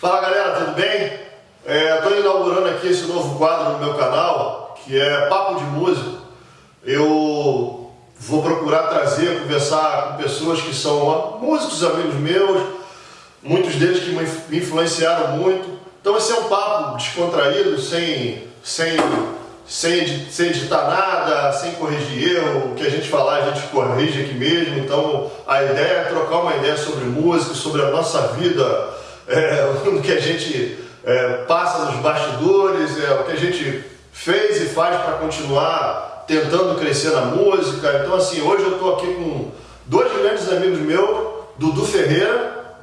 Fala galera, tudo bem? Estou é, inaugurando aqui esse novo quadro no meu canal, que é Papo de Músico. Eu vou procurar trazer, conversar com pessoas que são músicos, amigos meus, muitos deles que me influenciaram muito. Então esse é um papo descontraído, sem, sem, sem, sem editar nada, sem corrigir erro. O que a gente falar, a gente corrige aqui mesmo. Então a ideia é trocar uma ideia sobre música, sobre a nossa vida é, o que a gente é, passa nos bastidores, é, o que a gente fez e faz para continuar tentando crescer na música. Então, assim, hoje eu estou aqui com dois grandes amigos meus, Dudu Ferreira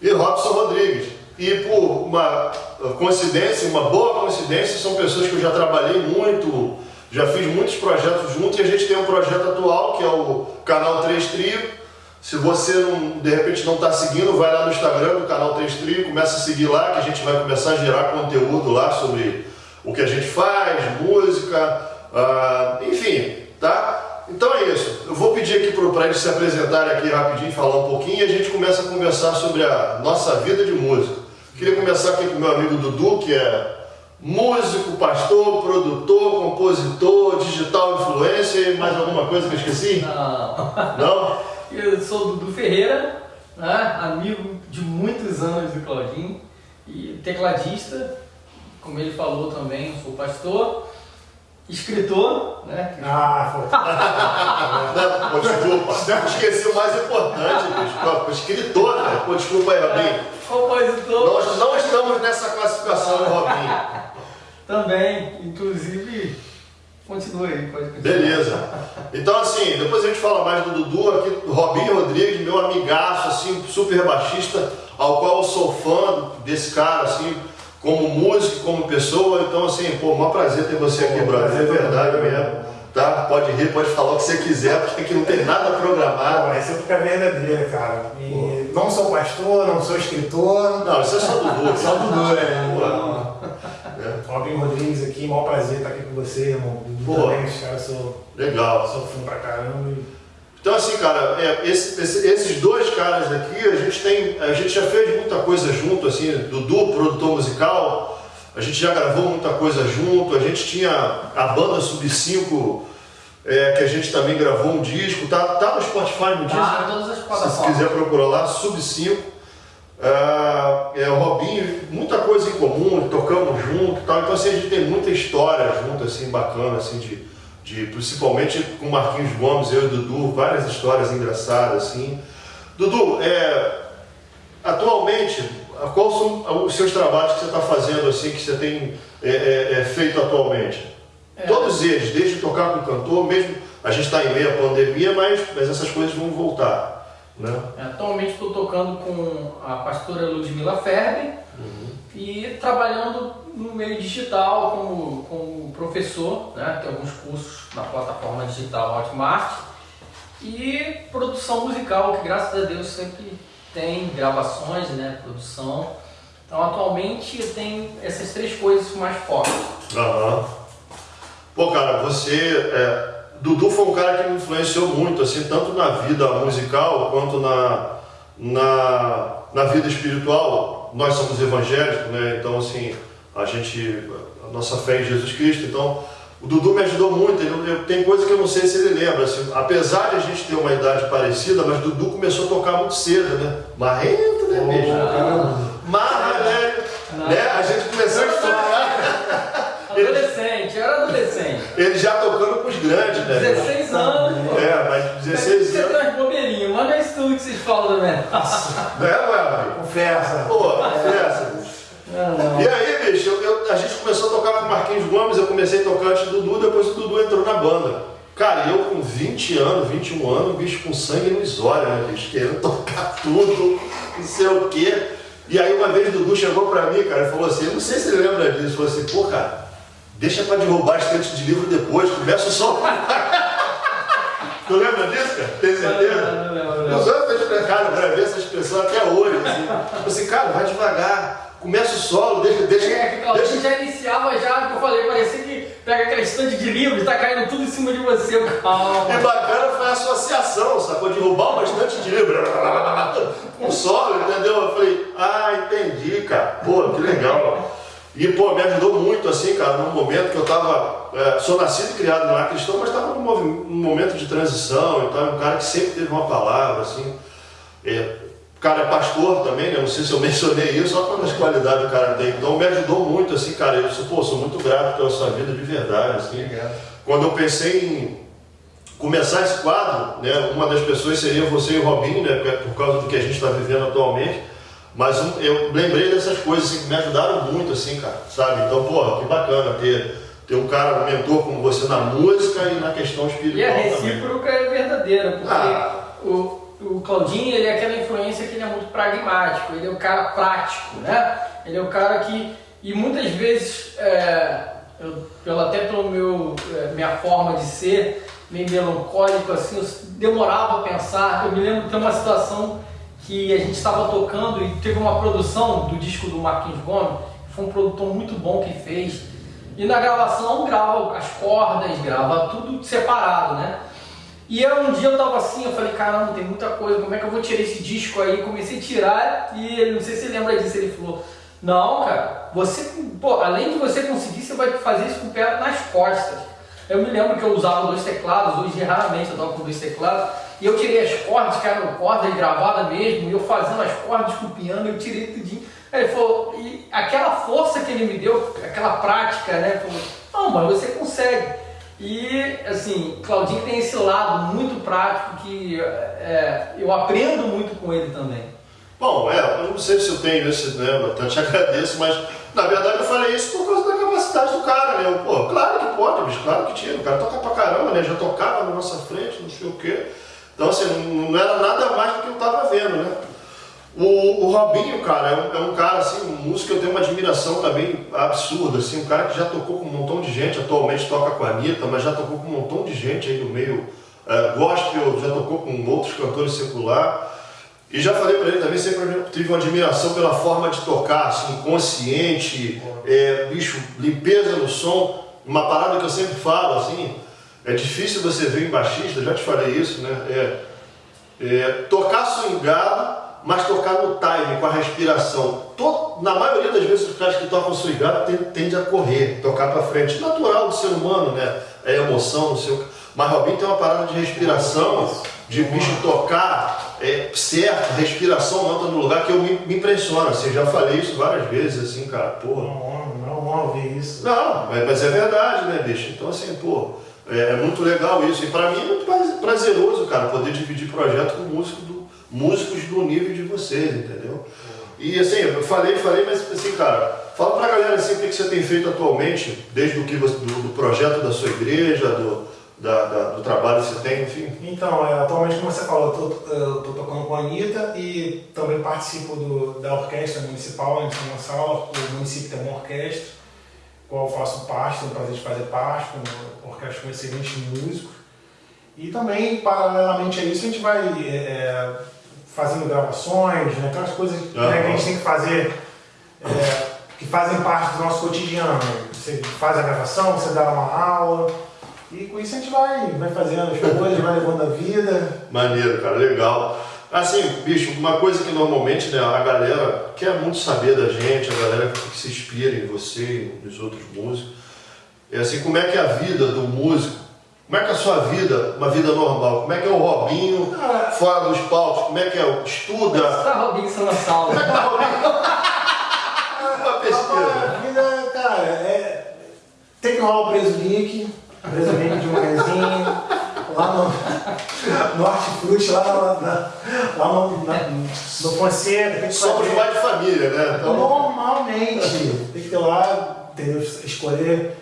e Robson Rodrigues. E por uma coincidência, uma boa coincidência, são pessoas que eu já trabalhei muito, já fiz muitos projetos juntos e a gente tem um projeto atual que é o Canal 3 Trio, se você não, de repente não está seguindo, vai lá no Instagram do canal 3 Trio, começa a seguir lá, que a gente vai começar a gerar conteúdo lá sobre o que a gente faz, música, uh, enfim, tá? Então é isso. Eu vou pedir aqui para eles se apresentarem aqui rapidinho, falar um pouquinho e a gente começa a conversar sobre a nossa vida de música. Queria começar aqui com o meu amigo Dudu, que é músico, pastor, produtor, compositor, digital influencer mais alguma coisa que eu esqueci? Não. Não? Eu sou o Dudu Ferreira, né? amigo de muitos anos do Claudinho e tecladista, como ele falou também, sou pastor, escritor, né? Ah, foi. desculpa, esqueci o mais importante, bicho. Escritor, né? Pô, desculpa aí, Robinho. Compositor. Nós não estamos nessa classificação, Robinho. também, inclusive Continua aí, pode continuar. Beleza. Então, assim, depois a gente fala mais do Dudu, aqui, do Robinho Rodrigues, meu amigaço, assim, super baixista, ao qual eu sou fã desse cara, assim, como músico, como pessoa. Então, assim, pô, um prazer ter você aqui, brother. É verdade mesmo. Tá? Pode rir, pode falar o que você quiser, porque aqui não tem nada programado. Pô, essa é a verdadeira, cara. E não sou pastor, não sou escritor. Não, isso é só Dudu. só Dudu, né? É. Robin Rodrigues aqui, maior prazer estar aqui com você, irmão. Pô, caras sou. Legal. Sou fã pra caramba. Então assim, cara, é, esse, esse, esses dois caras aqui, a gente tem. A gente já fez muita coisa junto, assim, Dudu, produtor musical, a gente já gravou muita coisa junto, a gente tinha a banda Sub 5. É, que a gente também gravou um disco, tá, tá no Spotify no disco. Tá, todas as plataformas. Se quiser procurar lá, Sub 5. Uh, é, o Robinho, muita coisa em comum, tocamos junto tal. Então assim, a gente tem muita história junto, assim, bacana, assim, de, de, principalmente com Marquinhos Gomes, eu e Dudu, várias histórias engraçadas, assim. Dudu, é, atualmente, quais são os seus trabalhos que você está fazendo, assim, que você tem é, é, é feito atualmente? É. Todos eles, desde tocar com cantor, mesmo a gente está em meio à pandemia, mas, mas essas coisas vão voltar. Né? Atualmente estou tocando com a pastora Ludmila Ferber uhum. e trabalhando no meio digital como, como professor, né? tem alguns cursos na plataforma digital Hotmart e produção musical, que graças a Deus sempre tem gravações, né? produção. Então atualmente tenho essas três coisas mais fortes. Uhum. Pô, cara, você é Dudu foi um cara que me influenciou muito, assim, tanto na vida musical quanto na, na, na vida espiritual. Nós somos evangélicos, né? Então, assim, a gente, a nossa fé em Jesus Cristo. Então, o Dudu me ajudou muito. Ele, eu, tem coisa que eu não sei se ele lembra. Assim, apesar de a gente ter uma idade parecida, mas Dudu começou a tocar muito cedo, né? Marrento, né? Oh, Marra, né? né? A gente começou a tocar. Adolescente, eu era adolescente. Ele já tocando com os grandes, né? 16 anos. É, mas 16 anos. Você traz bobeirinho, mas não é isso tudo que vocês falam também. Não é, não é, Maria? Confessa. Pô, confessa. Não, E aí, bicho, eu, eu, a gente começou a tocar com o Marquinhos Gomes, eu comecei a tocar antes do Dudu, depois o Dudu entrou na banda. Cara, eu com 20 anos, 21 anos, bicho com sangue nos olhos, né, bicho? Querendo tocar tudo, não sei o quê. E aí uma vez o Dudu chegou pra mim, cara, e falou assim, não sei se ele lembra disso, falou assim, pô, cara, Deixa para derrubar estante de livro depois, começa o som. tu lembra disso, cara? Tem certeza? Não, não, não, outros explicaram para ver essa expressão até hoje. Assim, tipo assim cara, vai devagar. Começa o solo, deixa. deixa, é, deixa... já iniciava já, que eu falei, parecia que pega aquela estante de livros, tá caindo tudo em cima de você. Calma. É bacana foi a associação, sacou? Derrubar uma estante de livro. Um solo, entendeu? Eu falei, ah, entendi Pô, que legal. E, pô, me ajudou muito, assim, cara, num momento que eu tava. É, sou nascido e criado no cristão, mas estava num, momento de transição, então é um cara que sempre teve uma palavra, assim. É, o cara é pastor também, né? Não sei se eu mencionei isso, olha quantas qualidades o cara tem. Então me ajudou muito, assim, cara. Eu sou, pô, sou muito grato pela sua vida de verdade, assim. Obrigado. Quando eu pensei em começar esse quadro, né? Uma das pessoas seria você e o Robinho, né? Por causa do que a gente está vivendo atualmente. Mas eu lembrei dessas coisas assim, que me ajudaram muito, assim, cara, sabe? Então, pô, que bacana ter, ter um cara, um mentor como você na música e na questão espiritual. E a recíproca também. é verdadeira, porque ah. o, o Claudinho, ele é aquela influência que ele é muito pragmático, ele é o cara prático, né? Ele é o cara que, e muitas vezes, é, eu, pelo, até pelo meu, é, minha forma de ser, meio melancólico, assim, eu demorava a pensar. Eu me lembro de uma situação que a gente estava tocando e teve uma produção do disco do Marquinhos Gomes, foi um produtor muito bom que fez. E na gravação grava as cordas, grava tudo separado, né? E eu, um dia eu tava assim, eu falei, caramba, tem muita coisa, como é que eu vou tirar esse disco aí? Comecei a tirar e ele, não sei se lembra disso, ele falou, não, cara, você, pô, além de você conseguir, você vai fazer isso com o pé nas costas. Eu me lembro que eu usava dois teclados, hoje raramente eu tava com dois teclados, e eu tirei as cordas, que eram cordas gravadas mesmo, e eu fazendo as cordas com o piano, eu tirei tudinho. Aí ele falou, e aquela força que ele me deu, aquela prática, né? Falou, não, mas você consegue. E, assim, Claudinho tem esse lado muito prático que é, eu aprendo muito com ele também. Bom, é, eu não sei se eu tenho esse, né, eu te agradeço, mas na verdade eu falei isso por capacidade do cara, né? Pô, claro que pode, bicho, claro que tinha, o cara toca pra caramba, né? Já tocava na nossa frente, não sei o quê. Então, assim, não era nada mais do que eu estava vendo, né? O, o, Robinho, cara, é um, é um, cara, assim, um músico que eu tenho uma admiração também absurda, assim, um cara que já tocou com um montão de gente, atualmente toca com a Anitta, mas já tocou com um montão de gente aí no meio uh, gospel, já tocou com outros cantores secular. E já falei para ele também, sempre tive uma admiração pela forma de tocar, assim, consciente, é, bicho, limpeza no som, uma parada que eu sempre falo, assim, é difícil você ver em baixista, já te falei isso, né? É, é, tocar swingado, mas tocar no time, com a respiração. Todo, na maioria das vezes os caras que tocam swingado tendem a correr, tocar para frente. Natural do ser humano, né? É emoção, não sei o que. Mas Robin tem uma parada de respiração, de bicho tocar é, certo, respiração anda no lugar que eu me, me impressiona. Assim, já falei isso várias vezes, assim, cara, porra. Não, não, não ouvir isso. Não, mas, é verdade, né, bicho? Então, assim, pô. É, é muito legal isso. E para mim é muito prazeroso, cara, poder dividir projeto com músico do, músicos do nível de vocês, entendeu? E assim, eu falei, falei, mas assim, cara, fala pra galera assim o que, que você tem feito atualmente, desde o que você, do, do projeto da sua igreja, do, da, da, do trabalho que você tem, enfim. Então, é, atualmente, como você falou, eu estou tocando com a Anitta e também participo do, da orquestra municipal em São Gonçalo. O município tem uma orquestra qual eu faço parte, tenho o prazer de fazer parte, uma orquestra com excelentes músicos. E também, paralelamente a isso, a gente vai é, é fazendo gravações, né, aquelas coisas né, que a gente tem que fazer, é, que fazem parte do nosso cotidiano. Você faz a gravação, você dá uma aula, e com isso a gente vai, vai fazendo as coisas, vai levando a vida. Maneiro, cara, legal. Assim, bicho, uma coisa que normalmente né, a galera quer muito saber da gente, a galera que se inspira em você e nos outros músicos, é assim, como é que é a vida do músico, como é que é a sua vida, uma vida normal, como é que é o Robinho ah, fora dos palcos, como é que é, estuda... Como é que tá Robinho São Gonçalo? Como é que tá Robinho? uma pesquisa. A vida, cara, é... tem que rolar o preso link, preso link de manhãzinho, lá no, no Hortifruti, lá, na, na, lá no, na, no Fonseca. Somos mais de família, né? Então... Normalmente, tem que ter lá, entendeu? escolher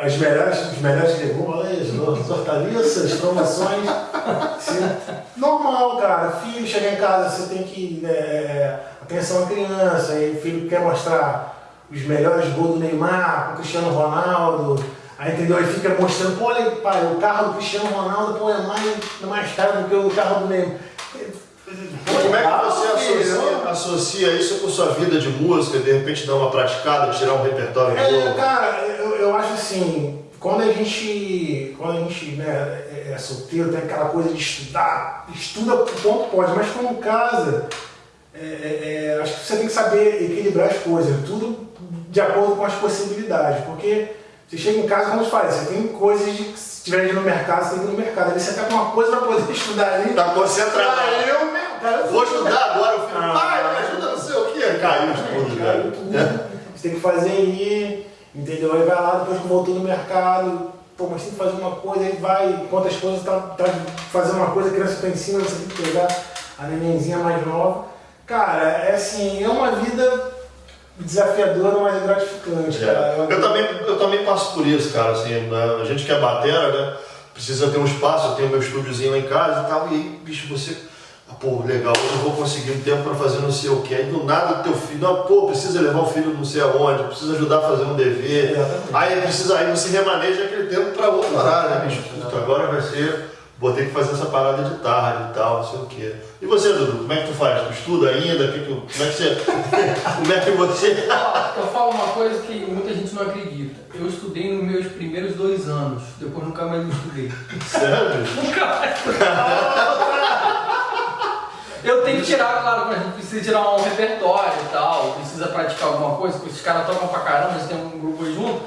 as melhores, os melhores legumes, as hortaliças, promoções. normal, cara. Filho chega em casa, você tem que. É, atenção à criança, e o filho quer mostrar os melhores gols do Neymar, com o Cristiano Ronaldo Aí entendeu? Aí fica mostrando, pô, olha, pai, o carro do Cristiano Ronaldo pô, é mais, é mais caro do que o carro do Neymar. Como é que você associa, associa, isso com sua vida de música, de repente dar uma praticada, tirar um repertório é, novo? Cara, eu, eu acho assim, quando a gente, quando a gente né, é, é solteiro, tem aquela coisa de estudar, estuda o ponto pode, mas quando casa, é, é, é, acho que você tem que saber equilibrar as coisas, tudo de acordo com as possibilidades, porque você chega em casa, como eu te falei, você tem coisas de que se tiver indo no mercado, você tem que ir no mercado. Ali você tá com uma coisa para poder estudar ali. Tá concentrado. Ah, eu, cara, Vou estudar agora, o filho, Ah. pai, me ajuda não sei o quê. Caiu de tudo, tudo. Você tem que fazer aí, entendeu? Aí vai lá, depois que voltou no mercado, pô, mas tem que fazer uma coisa, aí vai, enquanto as coisas tá, tá fazendo uma coisa, a criança tá em cima, você tem que pegar a nenenzinha mais nova. Cara, é assim, é uma vida desafiadora, mas é gratificante, cara. É. Eu, também, eu também passo por isso, cara. Assim, né? A gente que é batera, né? Precisa ter um espaço, eu tenho meu estúdiozinho lá em casa e tal. E aí, bicho, você. Ah, pô, legal, hoje eu vou conseguir um tempo pra fazer não sei o quê. Aí do nada o teu filho, não, pô, precisa levar o filho não sei aonde, precisa ajudar a fazer um dever. Exatamente. Aí precisa, aí você remaneja aquele tempo pra outro horário, né, bicho? Puta, agora vai ser. Vou ter que fazer essa parada de tarde e tal, não sei o quê. E você, Dudu, como é que tu faz? Tu estuda ainda? Que que- como é que você. como é que você. Eu falo uma coisa que muita gente não acredita. Eu estudei nos meus primeiros dois anos, depois nunca mais me estudei. Sério? Nunca mais. Eu tenho que tirar, claro, a gente precisa tirar um repertório e tal, precisa praticar alguma coisa, porque esses caras tocam pra caramba, eles têm um grupo aí junto.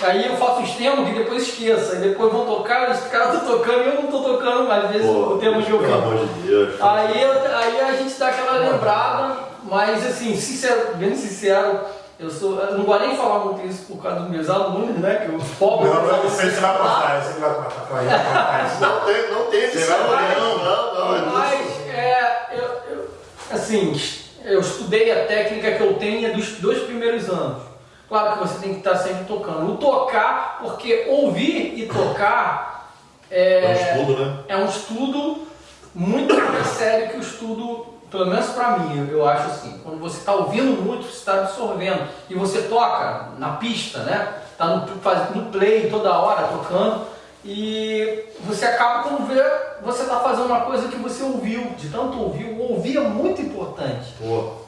Aí eu faço os temas que depois esqueça, aí depois vão tocar, os caras estão tocando e eu não tô tocando, mas às vezes Pô, o tema eu pelo amor de Deus. Aí, aí a gente dá aquela lembrada, mas assim, sincero, bem sincero, eu sou. Eu não vou nem falar muito isso por causa dos meus alunos, né? Que eu pobres. Não, não, você vai cortar, você vai isso. Não tem, não tem Você esse vai não, não, não, é Mas é, eu, eu- assim, eu estudei a técnica que eu tenho dos dois primeiros anos. Claro que você tem que estar sempre tocando. O tocar, porque ouvir e tocar É um é, estudo, né? é um estudo muito mais sério que o estudo, pelo menos pra mim, eu- acho assim. Quando você está ouvindo muito, você está absorvendo. E você toca na pista, né? Tá no, no play toda hora tocando. E você acaba quando vê, você está fazendo uma coisa que você ouviu, de tanto ouvir. O ouvir é muito importante.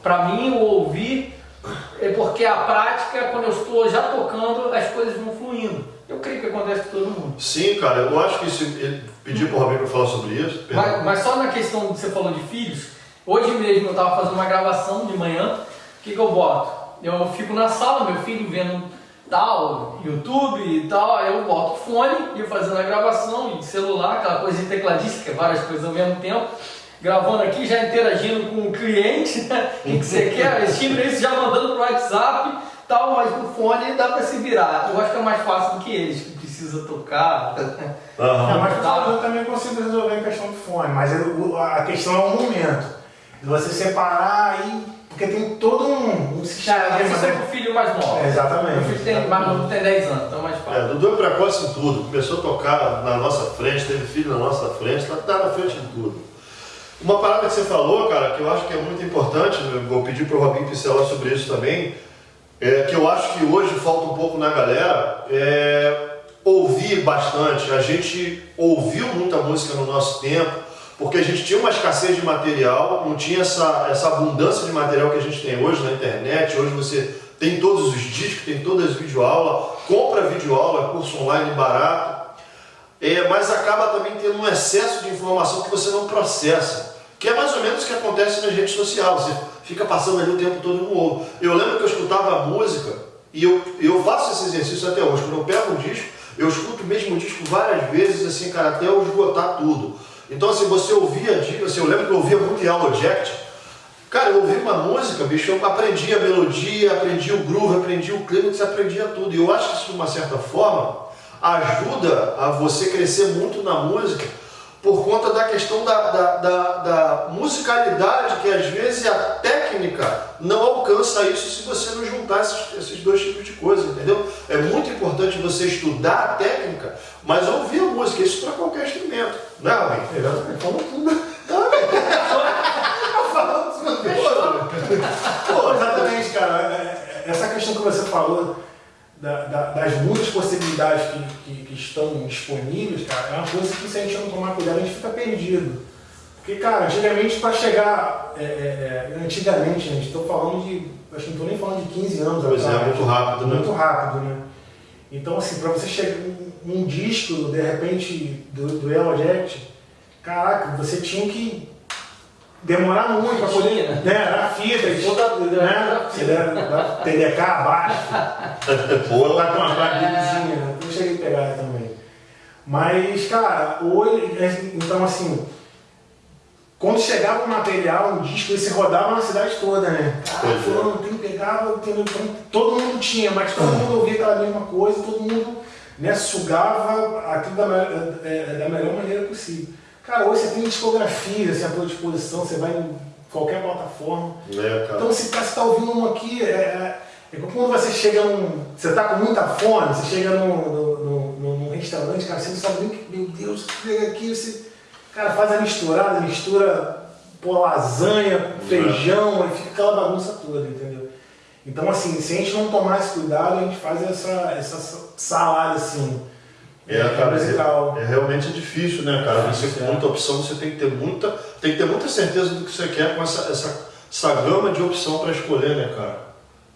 Para mim, o ouvir é porque a prática, quando eu estou já tocando, as coisas vão fluindo. Eu creio que acontece com todo mundo. sim, cara, eu acho que se ele pedir pro Robinho pra falar sobre isso. Mas, mas só na questão que você falou de filhos, hoje mesmo eu estava fazendo uma gravação de manhã, o que, que eu boto? Eu fico na sala, meu filho vendo tal, YouTube e tal, aí eu boto o fone e fazendo a gravação de celular, aquela coisa de tecladista, que é várias coisas ao mesmo tempo, gravando aqui, já interagindo com o cliente, né? o que, você quer, esse timbre isso já mandando pro WhatsApp, tal, mas com o fone dá para se virar. Eu acho que é mais fácil do que eles, que precisa tocar. Não, Aham. mas eu também consigo resolver a questão do fone, mas eu- a questão é o momento. De você separar aí, porque tem todo um, um sistema. Já, de- isso é pro filho mais novo. É, exatamente. Meu filho tem, mais novo tem 10 anos, então é mais É, fácil. Dudu é precoce em tudo, começou a tocar na nossa frente, teve filho na nossa frente, tá, tá na frente em tudo. Uma parada que você falou, cara, que eu acho que é muito importante, eu vou pedir pro Robinho pincelar sobre isso também, é, que eu acho que hoje falta um pouco na galera, é ouvir bastante. A gente ouviu muita música no nosso tempo, porque a gente tinha uma escassez de material, não tinha essa, essa abundância de material que a gente tem hoje na internet. Hoje você tem todos os discos, tem todas as videoaulas, compra videoaula, curso online barato. É, mas acaba também tendo um excesso de informação que você não processa. Que é mais ou menos o que acontece na rede social. Você fica passando ali o tempo todo no ovo. Eu lembro que eu escutava música e eu, eu faço esse exercício até hoje. Quando eu pego um disco, eu escuto o mesmo disco várias vezes, assim, cara, até eu esgotar tudo. Então, assim, você ouvia, assim, eu lembro que eu ouvia muito em Audiojact. Cara, eu ouvi uma música, bicho, eu aprendi a melodia, aprendi o groove, aprendi o clímax, aprendia tudo. E eu acho que isso, de uma certa forma, ajuda a você crescer muito na música por conta da questão da, da, da, da musicalidade, que às vezes a técnica não alcança isso se você não juntar esses, esses dois tipos de coisa, entendeu? É muito importante você estudar a técnica, mas ouvir a música, isso para qualquer instrumento, né, Robin? Exatamente, falou tudo. Pô, exatamente, cara. É, é, Essa questão que você falou da- da- das muitas possibilidades que, que- que estão disponíveis, cara, é uma coisa que se a gente não tomar cuidado, a gente fica perdido. Porque, cara, antigamente para chegar. é, é, é, antigamente, gente, estou falando de. Acho que não estou nem falando de 15 anos Pois é, atrás. muito rápido, né? Muito rápido, né? Então, assim, para você chegar um, um disco, de repente, do, do Yellow Jacket, caraca, você tinha que demorar muito para poder. Né? Né, era fita e toda. Né, TDK abaixo. Pô, lá com uma plaquinha, né? Eu cheguei a pegar também. Mas, cara, hoje. Então, assim. Quando chegava o material, o disco, ele se rodava na cidade toda, né? Cara, fulano tem que pegar, então, todo mundo tinha, mas todo mundo ouvia aquela mesma coisa, todo mundo né, sugava aquilo da, é, da melhor maneira possível. Cara, hoje você tem discografia assim, à tua disposição, você vai em qualquer plataforma. É, então, se você está ouvindo um aqui, é, é, é quando você chega num. Você está com muita fome, você chega num, num, num, restaurante, cara, você não sabe nem que, meu Deus, chega aqui, você. Cara, faz a misturada, mistura pô, lasanha, feijão, e fica aquela bagunça toda, entendeu? Então, assim, se a gente não tomar esse cuidado, a gente faz essa, essa salada assim é, cara, é, é, realmente difícil, né, cara? Você com muita opção, você tem que ter muita, tem que ter muita certeza do que você quer com essa, essa, essa gama de opção para escolher, né, cara?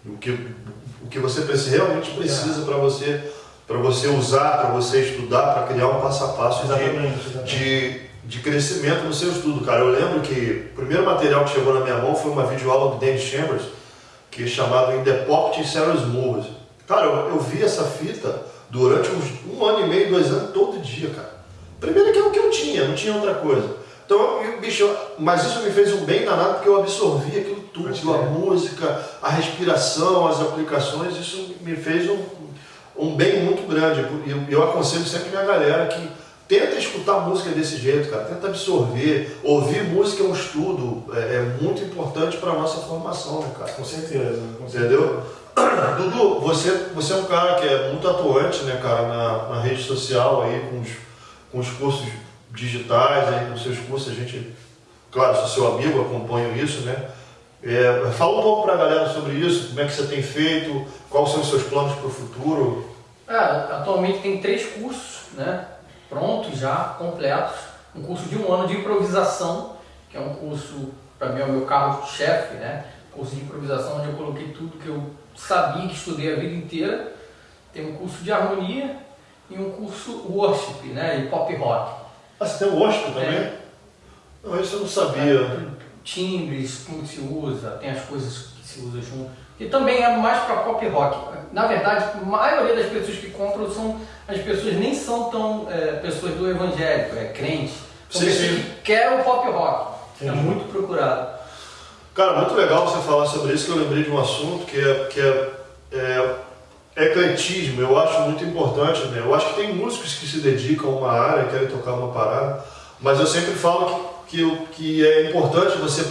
O que, o que você realmente precisa para você para você usar, para você estudar, para criar um passo a passo de, de, de, crescimento no seu estudo, cara. Eu lembro que o primeiro material que chegou na minha mão foi uma videoaula do Danny Chambers, que é chamado In the Pocket Serious Moves. Cara, eu, eu vi essa fita durante uns um ano e meio, dois anos, todo dia, cara. Primeiro que é o que eu tinha, não tinha outra coisa. Então, eu, bicho, mas isso me fez um bem danado porque eu absorvi aquilo tudo, a música, a respiração, as aplicações, isso me fez um, um bem muito grande. Eu, eu aconselho sempre minha galera que tenta escutar música desse jeito, cara, tenta absorver, ouvir música é um estudo, é, é muito importante para a nossa formação, né, cara? Com certeza. Com Entendeu? Dudu, você, você é um cara que é muito atuante, né, cara, na, na rede social aí, com os, com os cursos digitais, aí, com seus cursos, a gente, claro, sou seu amigo, acompanho isso, né? É, fala um pouco para a galera sobre isso, como é que você tem feito, quais são os seus planos para o futuro? É, atualmente tem três cursos, né, prontos já, completos. Um curso de um ano de improvisação, que é um curso, para mim é o meu carro-chefe, né? Curso de improvisação onde eu coloquei tudo que eu sabia que estudei a vida inteira. Tem um curso de harmonia e um curso worship, né? E pop rock. Ah, você tem o worship também? É. Não, isso eu não sabia. É, timbres, como se usa, tem as coisas que se usa junto. E também é mais para pop rock. Na verdade, a maioria das pessoas que compram são as pessoas nem são tão é, pessoas do evangélico, é crente. São sim, pessoas sim. que querem o pop rock. É muito procurado. Cara, muito legal você falar sobre isso, que eu lembrei de um assunto que é, que é, é, é ecletismo. Eu acho muito importante, né? Eu acho que tem músicos que se dedicam a uma área, querem tocar uma parada, mas eu sempre falo que, que, que é importante você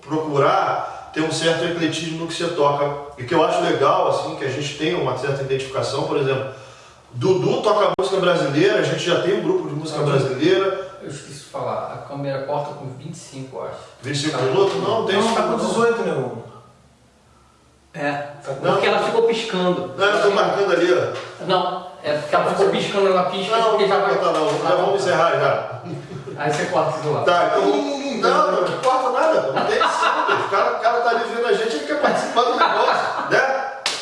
procurar ter um certo ecletismo no que você toca. E que eu acho legal, assim, que a gente tenha uma certa identificação, por exemplo, Dudu toca música brasileira, a gente já tem um grupo de música brasileira, falar, a câmera corta com 25, eu acho. 25 tá minutos? Não, tem Não, tá com 18, né? É, não, porque ela ficou piscando. Não, eu tô marcando ali, ó. Não, é porque ela ficou piscando, ela pisca não, porque já vai. Não, não, já vamos encerrar já. Aí você corta isso lá. Tá, então. Não, não, não corta nada, não tem isso. O cara, o cara tá ali vendo a gente, ele quer participar do negócio?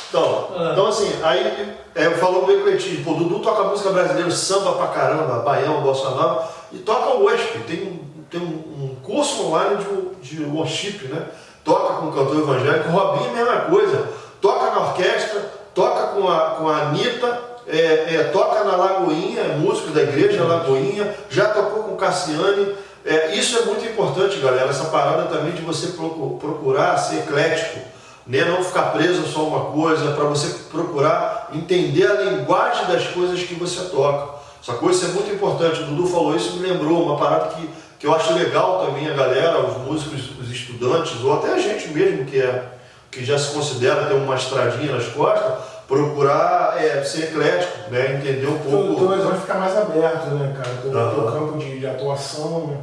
Então, ah. então assim, aí é, falou do ecletismo, pô, Dudu toca música brasileira, samba pra caramba, baião, bossa nova, e toca o worship, tem, tem um, um curso online de, de worship, né? Toca com o cantor evangélico, Robinho mesma coisa, toca na orquestra, toca com a, com a Anitta, é, é, toca na Lagoinha, é músico da igreja Lagoinha, já tocou com Cassiane. É, isso é muito importante, galera, essa parada também de você procurar ser eclético né? não ficar preso a só uma coisa, para você procurar entender a linguagem das coisas que você toca. Essa coisa é muito importante. O Dudu falou isso, me lembrou uma parada que, que eu acho legal também a galera, os músicos, os estudantes, ou até a gente mesmo que, é, que já se considera ter uma estradinha nas costas, procurar é, ser eclético, né? entender um pouco. Teu horizonte fica mais aberto, né, cara? O teu, uhum. teu campo de, de, atuação né?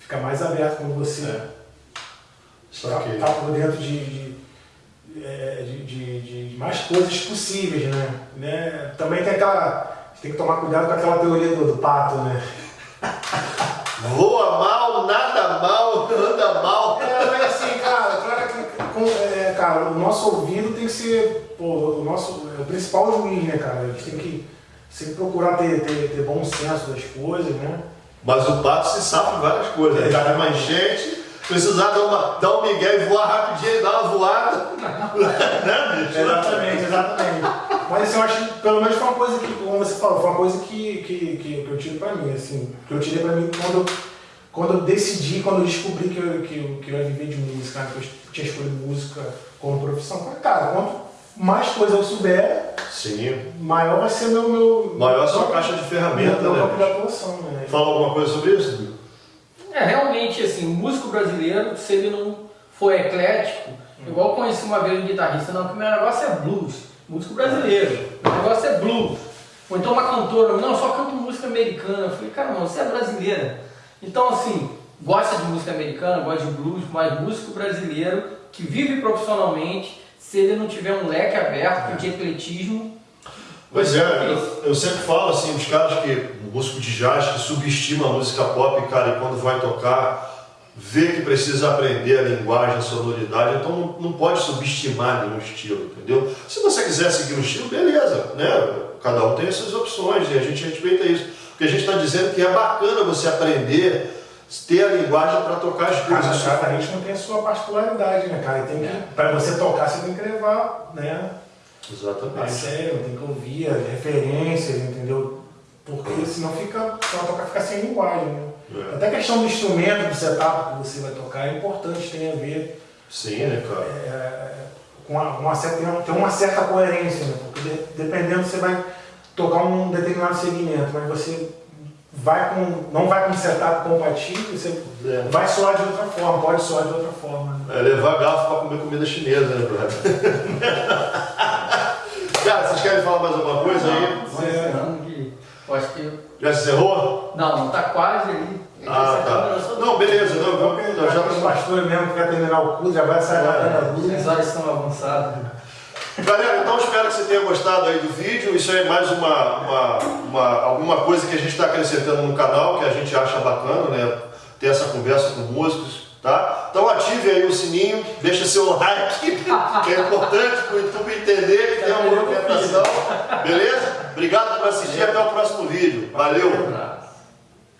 fica mais aberto quando você está é. tá por dentro de, de é, de, de, de, mais coisas possíveis, né? né? Também tem aquela. tem que tomar cuidado com aquela teoria do, do pato, né? Voa mal, nada mal, anda mal. É, mas assim, cara, claro que, com, é, cara, o nosso ouvido tem que ser pô, o nosso é o principal juiz, né, cara? A gente tem que sempre procurar ter, ter, ter bom senso das coisas, né? Mas o pato se safa várias coisas. Ele tá uma enchente, precisar dar, uma, dar um migué e voar rapidinho, dar uma voada. né, bicho? Exatamente, exatamente. Mas assim, eu acho que pelo menos foi uma coisa que, como você falou, foi uma coisa que, que, que, que eu tirei pra mim, assim, que eu tirei pra mim quando eu, quando eu decidi, quando eu descobri que eu, que eu, que eu ia viver de música, né, que eu tinha escolhido música como profissão. Falei, cara, quanto mais coisa eu souber, Sim. maior vai ser meu. meu Maior a sua caixa de ferramentas, meu né, né? Fala alguma coisa sobre isso? É, realmente, assim, o músico brasileiro, se ele não for eclético, igual eu conheci uma vez um guitarrista, não, que meu negócio é blues, músico brasileiro, meu negócio é blues. Ou então uma cantora, não, só canto música americana. Eu falei, cara, não, você é brasileira. Então, assim, gosta de música americana, gosta de blues, mas músico brasileiro que vive profissionalmente, se ele não tiver um leque aberto de ecletismo, Pois vai é, eu, eu sempre falo assim, os caras que, o músico de jazz que subestima a música pop, cara, e quando vai tocar, vê que precisa aprender a linguagem, a sonoridade, então não, não pode subestimar nenhum estilo, entendeu? Se você quiser seguir um estilo, beleza, né? Cada um tem as suas opções e a gente respeita isso. Porque a gente está dizendo que é bacana você aprender, ter a linguagem para tocar as Cada, coisas. cada ritmo tem a sua particularidade, né, cara? E tem que, Pra você tocar, você tem que levar, né? A Exatamente. sério, tem que ouvir as referências, entendeu? Porque senão fica, vai tocar fica sem linguagem, né? É. Até a questão do instrumento, do setup que você vai tocar é importante, tem a ver Sim, né, cara? é, com uma, uma certa, tem uma certa coerência, né? Porque de- dependendo você vai tocar um determinado segmento, mas você vai com, não vai com um setup compatível, você É. vai soar de outra forma, pode soar de outra forma. Né? É levar garfo para comer comida chinesa, né, brother? Cara, vocês querem falar mais alguma coisa aí? Vamos encerrando que acho que. Já encerrou? Não, não tá quase ali. Ah, tá. Não, beleza, não, vamos, já nós já os estamos. pastores mesmo que quer terminar o culto, já vai sair É. batendo a luz. As horas estão avançadas. Galera, então espero que você tenha gostado aí do vídeo. Isso é mais uma, uma, uma- alguma coisa que a gente está acrescentando no canal, que a gente acha bacana, né? Ter essa conversa com músicos, tá? Então ative aí o sininho, deixa seu like, que é importante para o YouTube entender que tem uma movimentação. Beleza? Obrigado por assistir, até o próximo vídeo. Valeu!